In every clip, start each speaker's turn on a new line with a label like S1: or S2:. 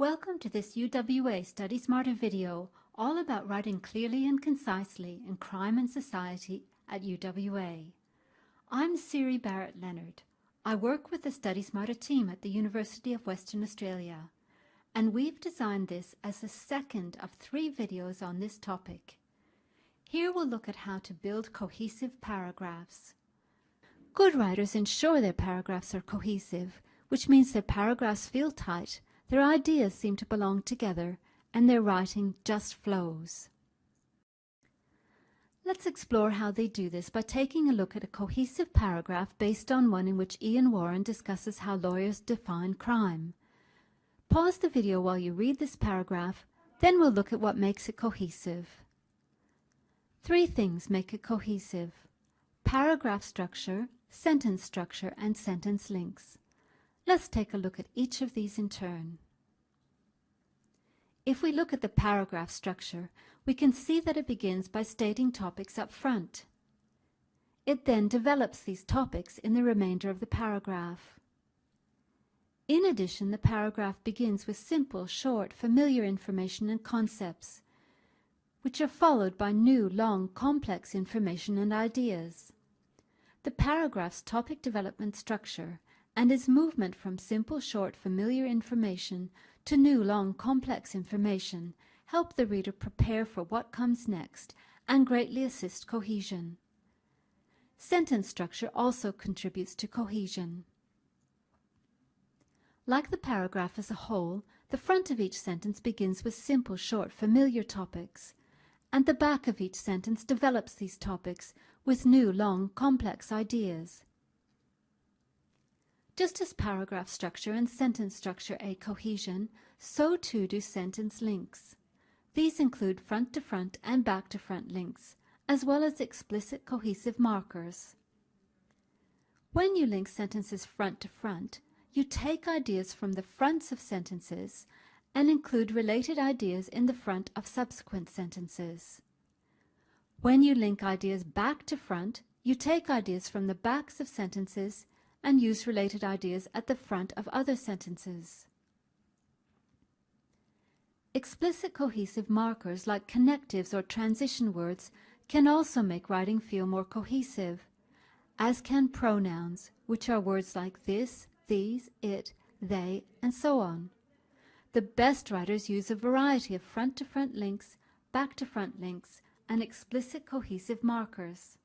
S1: Welcome to this UWA Study Smarter video all about writing clearly and concisely in crime and society at UWA. I'm Siri Barrett Leonard. I work with the Study Smarter team at the University of Western Australia and we've designed this as the second of three videos on this topic. Here we'll look at how to build cohesive paragraphs. Good writers ensure their paragraphs are cohesive, which means their paragraphs feel tight their ideas seem to belong together and their writing just flows. Let's explore how they do this by taking a look at a cohesive paragraph based on one in which Ian Warren discusses how lawyers define crime. Pause the video while you read this paragraph, then we'll look at what makes it cohesive. Three things make it cohesive. Paragraph structure, sentence structure, and sentence links. Let's take a look at each of these in turn. If we look at the paragraph structure, we can see that it begins by stating topics up front. It then develops these topics in the remainder of the paragraph. In addition, the paragraph begins with simple, short, familiar information and concepts, which are followed by new, long, complex information and ideas. The paragraph's topic development structure and its movement from simple, short, familiar information to new, long, complex information help the reader prepare for what comes next and greatly assist cohesion. Sentence structure also contributes to cohesion. Like the paragraph as a whole, the front of each sentence begins with simple, short, familiar topics, and the back of each sentence develops these topics with new, long, complex ideas. Just as paragraph structure and sentence structure aid cohesion, so too do sentence links. These include front-to-front -front and back-to-front -front links, as well as explicit cohesive markers. When you link sentences front to front, you take ideas from the fronts of sentences and include related ideas in the front of subsequent sentences. When you link ideas back to front, you take ideas from the backs of sentences and use related ideas at the front of other sentences. Explicit cohesive markers like connectives or transition words can also make writing feel more cohesive, as can pronouns, which are words like this, these, it, they, and so on. The best writers use a variety of front-to-front -front links, back-to-front -front links, and explicit cohesive markers.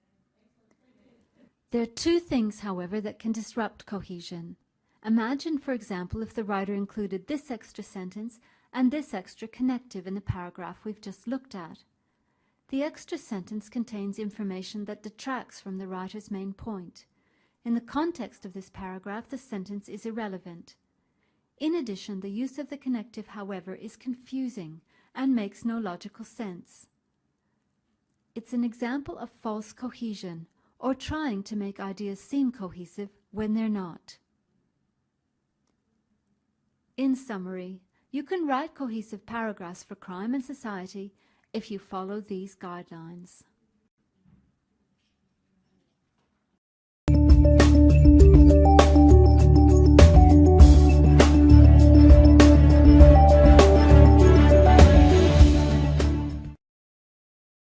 S1: There are two things, however, that can disrupt cohesion. Imagine, for example, if the writer included this extra sentence and this extra connective in the paragraph we've just looked at. The extra sentence contains information that detracts from the writer's main point. In the context of this paragraph, the sentence is irrelevant. In addition, the use of the connective, however, is confusing and makes no logical sense. It's an example of false cohesion, or trying to make ideas seem cohesive when they're not. In summary, you can write cohesive paragraphs for crime and society if you follow these guidelines.